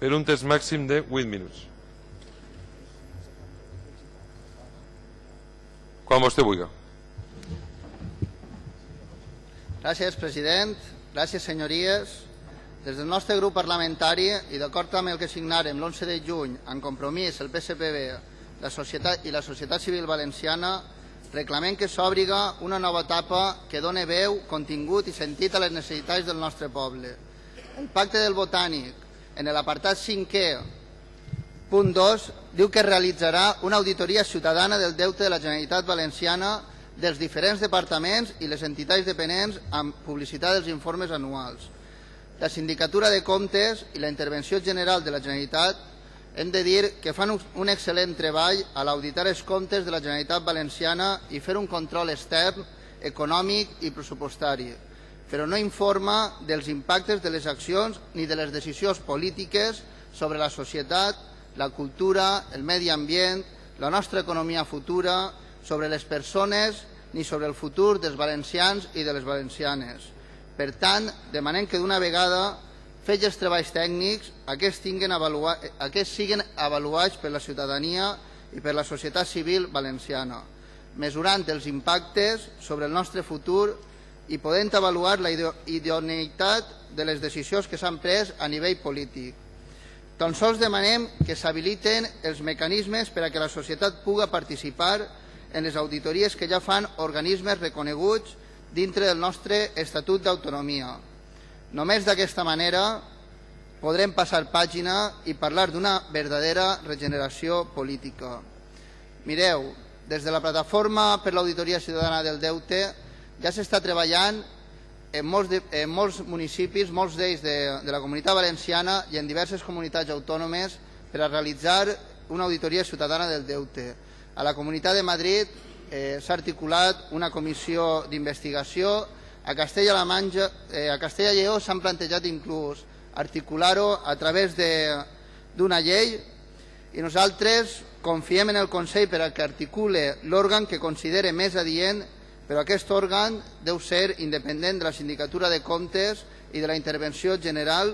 per un temps màxim de 8 minuts. Quan vostè vulgui. Gràcies, president. Gràcies, senyories. Des del nostre grup parlamentari i d'acord amb el que signarem l'11 de juny en compromís el PSPB la societat i la societat civil valenciana reclamem que s'obriga una nova etapa que done veu, contingut i sentit a les necessitats del nostre poble. El pacte del botànic, en l'apartat 5è, punt 2, diu que realitzarà una auditoria ciutadana del deute de la Generalitat Valenciana dels diferents departaments i les entitats dependents amb publicitat dels informes anuals. La Sindicatura de Comptes i la Intervenció General de la Generalitat hem de dir que fan un excel·lent treball a l'auditar els comptes de la Generalitat Valenciana i fer un control extern, econòmic i pressupostari, però no informa dels impactes de les accions ni de les decisions polítiques sobre la societat, la cultura, el medi ambient, la nostra economia futura, sobre les persones ni sobre el futur dels valencians i de les valencianes. Per tant, demanem que d'una vegada fets els treballs tècnics, aquests, avaluar, aquests siguin avaluats per la ciutadania i per la societat civil valenciana, mesurant els impactes sobre el nostre futur i podent avaluar la idoneïtat de les decisions que s'han pres a nivell polític. Tan sols demanem que s'habiliten els mecanismes per a que la societat puga participar en les auditories que ja fan organismes reconeguts dintre del nostre Estatut d'Autonomia, Només d'aquesta manera podrem passar pàgina i parlar d'una verdadera regeneració política. Mireu, des de la plataforma per l'Auditoria Ciutadana del Deute ja s'està treballant en molts, en molts municipis, molts d'ells de, de la comunitat valenciana i en diverses comunitats autònomes per a realitzar una auditoria ciutadana del deute. A la Comunitat de Madrid eh, s'ha articulat una comissió d'investigació a Castella-La Manxa, eh, a Castella-Lleó s'han plantejat inclús articular-ho a través d'una llei i nosaltres confiem en el Consell per a que articule l'òrgan que considere més adient, però aquest òrgan deu ser independent de la sindicatura de comptes i de la intervenció general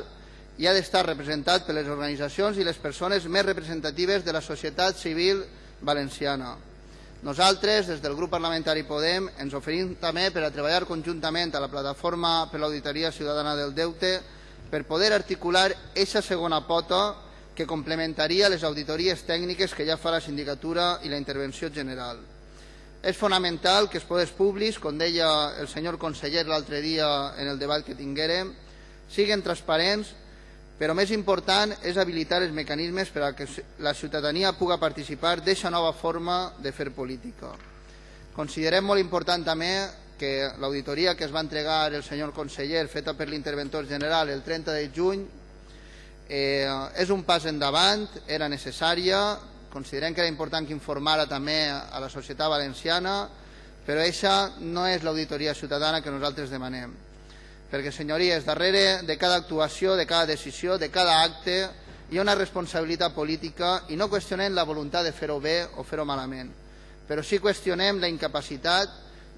i ha d'estar representat per les organitzacions i les persones més representatives de la societat civil valenciana. Nosaltres, des del grup parlamentari Podem, ens oferim també per a treballar conjuntament a la plataforma per l'Auditoria Ciutadana del Deute per poder articular aquesta segona pota que complementaria les auditories tècniques que ja fa la sindicatura i la intervenció general. És fonamental que els poders públics, com deia el senyor conseller l'altre dia en el debat que tinguérem, siguin transparents però més important és habilitar els mecanismes per a que la ciutadania puga participar d'aquesta nova forma de fer política. Considerem molt important també que l'auditoria que es va entregar el senyor conseller feta per l'interventor general el 30 de juny eh, és un pas endavant, era necessària, considerem que era important que informara també a la societat valenciana, però aquesta no és l'auditoria ciutadana que nosaltres demanem. Perquè, senyories, darrere de cada actuació, de cada decisió, de cada acte, hi ha una responsabilitat política i no qüestionem la voluntat de fer-ho bé o fer-ho malament, però sí qüestionem la incapacitat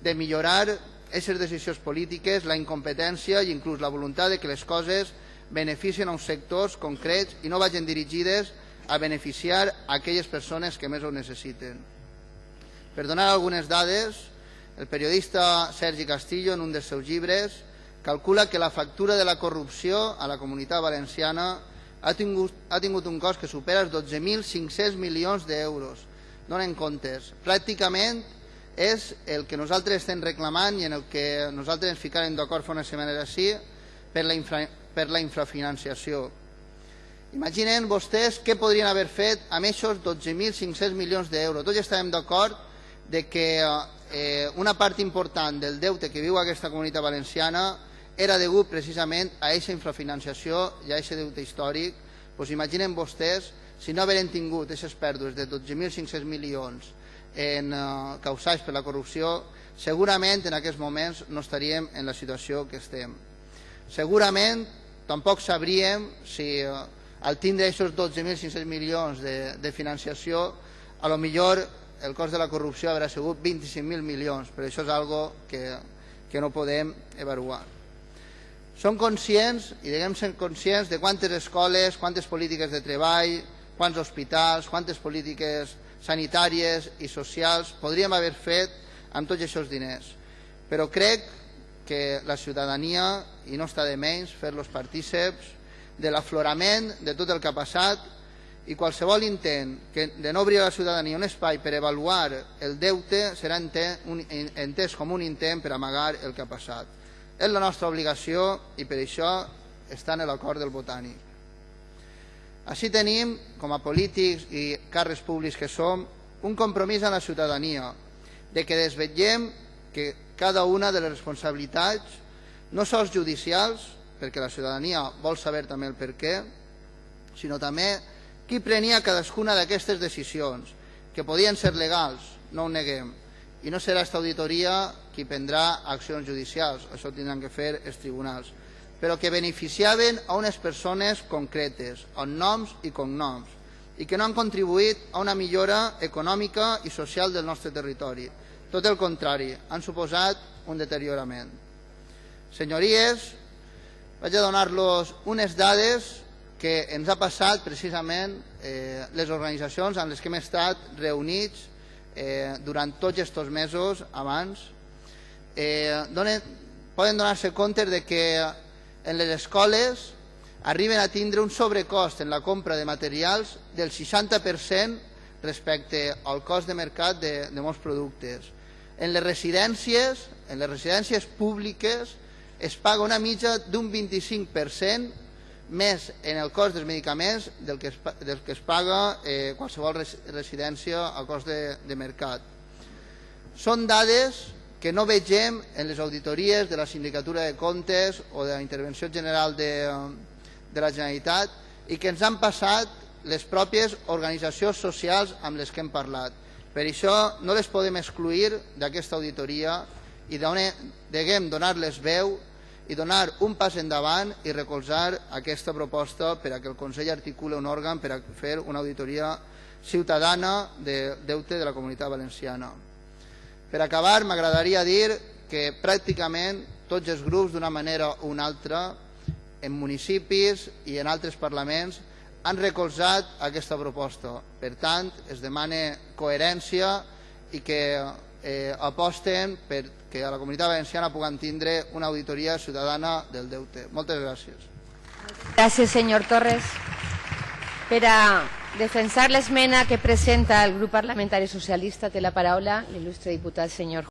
de millorar aquestes decisions polítiques, la incompetència i inclús la voluntat de que les coses beneficien a uns sectors concrets i no vagin dirigides a beneficiar a aquelles persones que més ho necessiten. Per donar algunes dades, el periodista Sergi Castillo, en un dels seus llibres, calcula que la factura de la corrupció a la comunitat valenciana ha tingut, ha tingut un cost que supera els 12.500 milions d'euros. Donen comptes. Pràcticament és el que nosaltres estem reclamant i en el que nosaltres ens ficarem d'acord fa una setmana així per la, infra, per la infrafinanciació. Imaginen vostès què podrien haver fet amb aquests 12.500 milions d'euros. Tots estàvem d'acord de que eh, una part important del deute que viu aquesta comunitat valenciana era degut precisament a aquesta infrafinanciació i a aquest deute històric, doncs imaginen vostès si no hagueren tingut aquestes pèrdues de 12.500 milions en, uh, causats per la corrupció, segurament en aquests moments no estaríem en la situació que estem. Segurament tampoc sabríem si uh, al tindre aquests 12.500 milions de, de financiació, a lo millor el cost de la corrupció haurà sigut 25.000 milions, però això és algo que, que no podem avaluar. Som conscients i diguem ser conscients de quantes escoles, quantes polítiques de treball, quants hospitals, quantes polítiques sanitàries i socials podríem haver fet amb tots aquests diners. Però crec que la ciutadania, i no està de menys fer-los partíceps, de l'aflorament de tot el que ha passat i qualsevol intent que de no obrir a la ciutadania un espai per avaluar el deute serà entès com un intent per amagar el que ha passat. És la nostra obligació i per això està en l'acord del botànic. Així tenim, com a polítics i càrrecs públics que som, un compromís amb la ciutadania de que desvetllem que cada una de les responsabilitats, no sols judicials, perquè la ciutadania vol saber també el per què, sinó també qui prenia cadascuna d'aquestes decisions, que podien ser legals, no ho neguem, i no serà aquesta auditoria qui prendrà accions judicials, això tindran que fer els tribunals, però que beneficiaven a unes persones concretes, amb noms i cognoms, i que no han contribuït a una millora econòmica i social del nostre territori. Tot el contrari, han suposat un deteriorament. Senyories, vaig a donar-los unes dades que ens ha passat precisament eh, les organitzacions amb les que hem estat reunits eh, durant tots aquests mesos abans. Eh, donen, poden donar-se compte de que en les escoles arriben a tindre un sobrecost en la compra de materials del 60% respecte al cost de mercat de, de molts productes. En les residències, en les residències públiques, es paga una mitja d'un 25% més en el cost dels medicaments del que es, del que es paga eh, qualsevol residència a cost de, de mercat. Són dades que no vegem en les auditories de la Sindicatura de Comptes o de la Intervenció General de, de la Generalitat i que ens han passat les pròpies organitzacions socials amb les que hem parlat. Per això no les podem excluir d'aquesta auditoria i deguem donar-les veu i donar un pas endavant i recolzar aquesta proposta per a que el Consell articule un òrgan per a fer una auditoria ciutadana de deute de la comunitat valenciana. Per acabar, m'agradaria dir que pràcticament tots els grups, d'una manera o una altra, en municipis i en altres parlaments, han recolzat aquesta proposta. Per tant, es demana coherència i que eh, aposten perquè a la comunitat valenciana puguem tindre una auditoria ciutadana del deute. Moltes gràcies. Gràcies, senyor Torres. Per a defensar l'esmena que presenta el grup parlamentari socialista té la paraula l'il·lustre diputat senyor